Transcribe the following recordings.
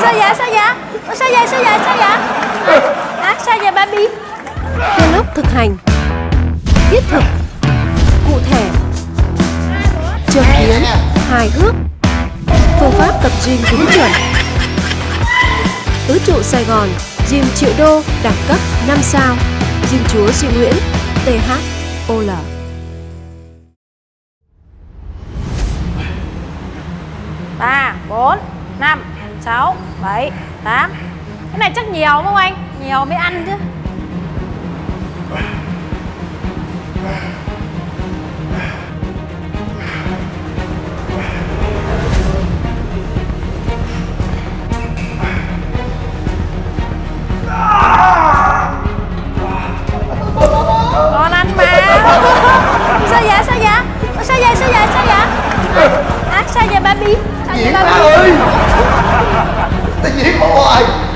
sao vậy sao vậy? Sao vậy sao vậy sao vậy? Hả? Sao vậy baby Vlog thực hành Thiết thực Cụ thể Châm biếm Hài hước Phương pháp tập gym đúng chuẩn. Tứ trụ Sài Gòn Gym triệu đô đẳng cấp 5 sao Gym chúa Duy Nguyễn THOL ba bốn năm, sáu, bảy, tám. Cái này chắc nhiều đúng không anh? Nhiều mới ăn chứ. people like oh,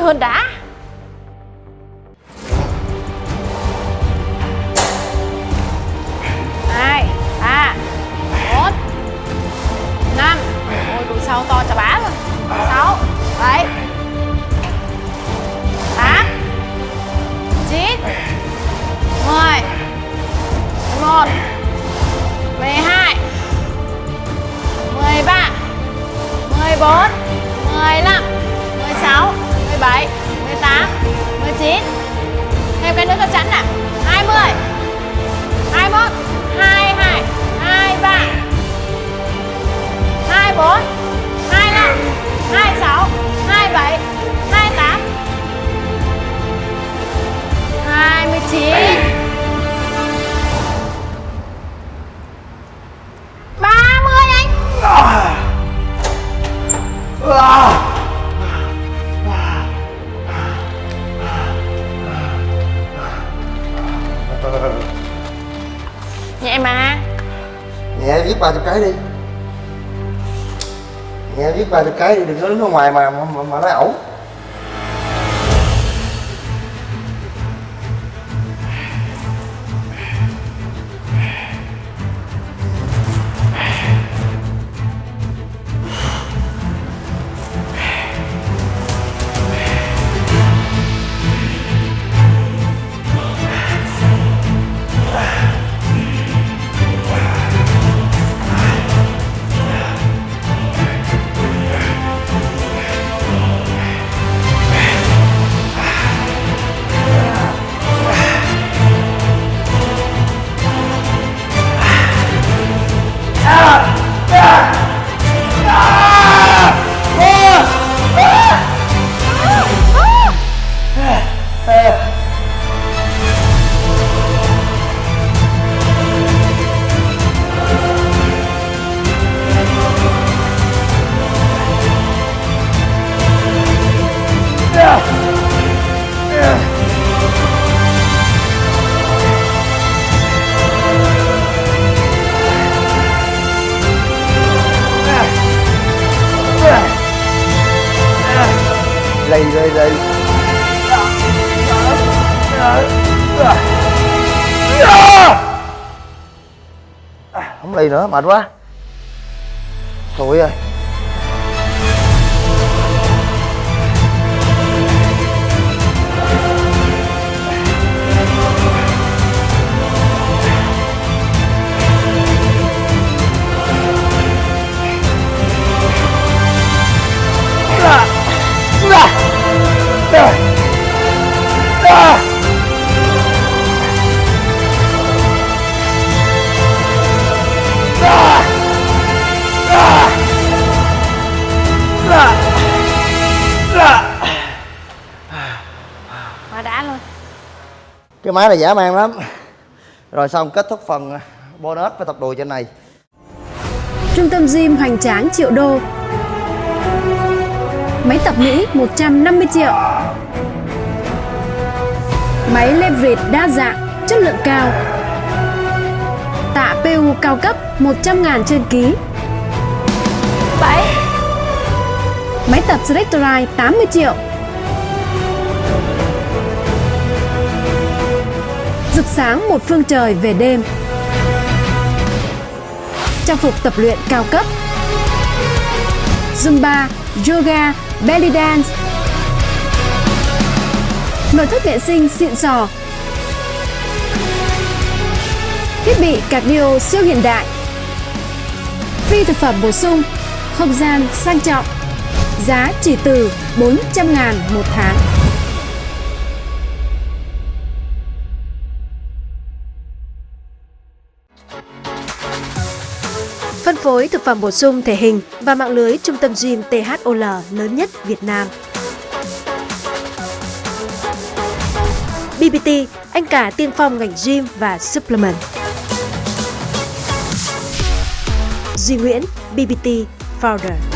hơn đã. Viết ba chục cái đi. Nghe viết ba chục cái đi Đừng có đứng ở ngoài mà mà, mà, mà nói ẩu. Không lì nữa mệt quá. Thôi ơi. Cái máy này dã man lắm. Rồi xong kết thúc phần bonus với tập đùi trên này. Trung tâm gym hoành tráng triệu đô. Máy tập Mỹ 150 triệu. Máy leverage đa dạng, chất lượng cao. Tạ PU cao cấp 100 ngàn trên ký. 7 Máy tập Selectorite 80 triệu Rực sáng một phương trời về đêm. Trang phục tập luyện cao cấp. Zumba, Yoga, Belly Dance. Nội thất vệ sinh xịn sò. Thiết bị cardio siêu hiện đại. Phi thực phẩm bổ sung Không gian sang trọng. Giá chỉ từ 400 ngàn một tháng. Phối thực phẩm bổ sung thể hình và mạng lưới trung tâm gym THOL lớn nhất Việt Nam. BBT, anh cả tiên phong ngành gym và supplement. Duy Nguyễn, BBT Founder.